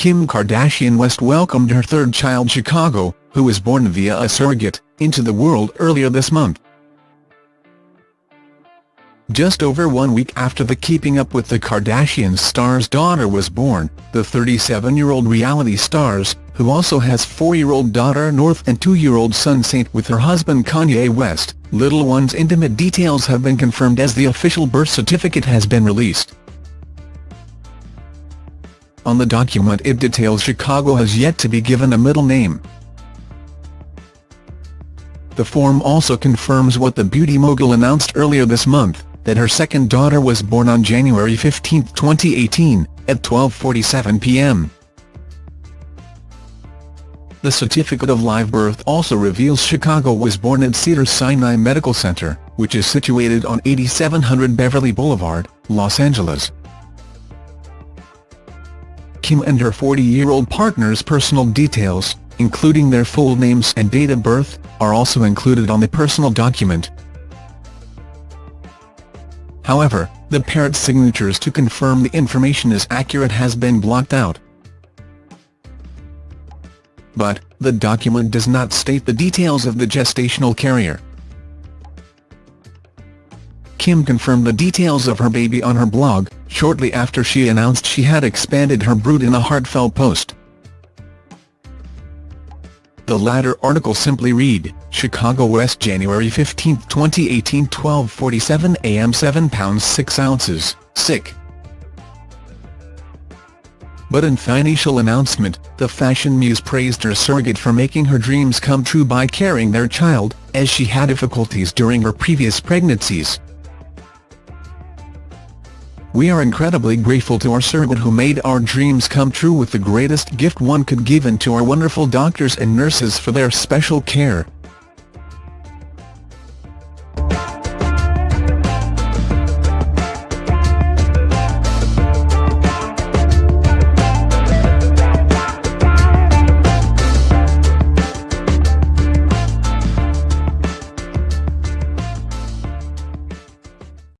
Kim Kardashian West welcomed her third child Chicago, who was born via a surrogate, into the world earlier this month. Just over one week after the Keeping Up with the Kardashians star's daughter was born, the 37-year-old reality stars, who also has four-year-old daughter North and two-year-old son Saint with her husband Kanye West, little one's intimate details have been confirmed as the official birth certificate has been released. On the document it details Chicago has yet to be given a middle name. The form also confirms what the beauty mogul announced earlier this month, that her second daughter was born on January 15, 2018, at 12.47 p.m. The certificate of live birth also reveals Chicago was born at Cedars-Sinai Medical Center, which is situated on 8700 Beverly Boulevard, Los Angeles. Kim and her 40-year-old partner's personal details, including their full names and date of birth, are also included on the personal document. However, the pair's signatures to confirm the information is accurate has been blocked out. But, the document does not state the details of the gestational carrier. Kim confirmed the details of her baby on her blog, shortly after she announced she had expanded her brood in a heartfelt post. The latter article simply read, Chicago West January 15, 2018 12.47 am 7 pounds 6 ounces, sick. But in financial announcement, the fashion muse praised her surrogate for making her dreams come true by carrying their child, as she had difficulties during her previous pregnancies. We are incredibly grateful to our surrogate who made our dreams come true with the greatest gift one could give and to our wonderful doctors and nurses for their special care,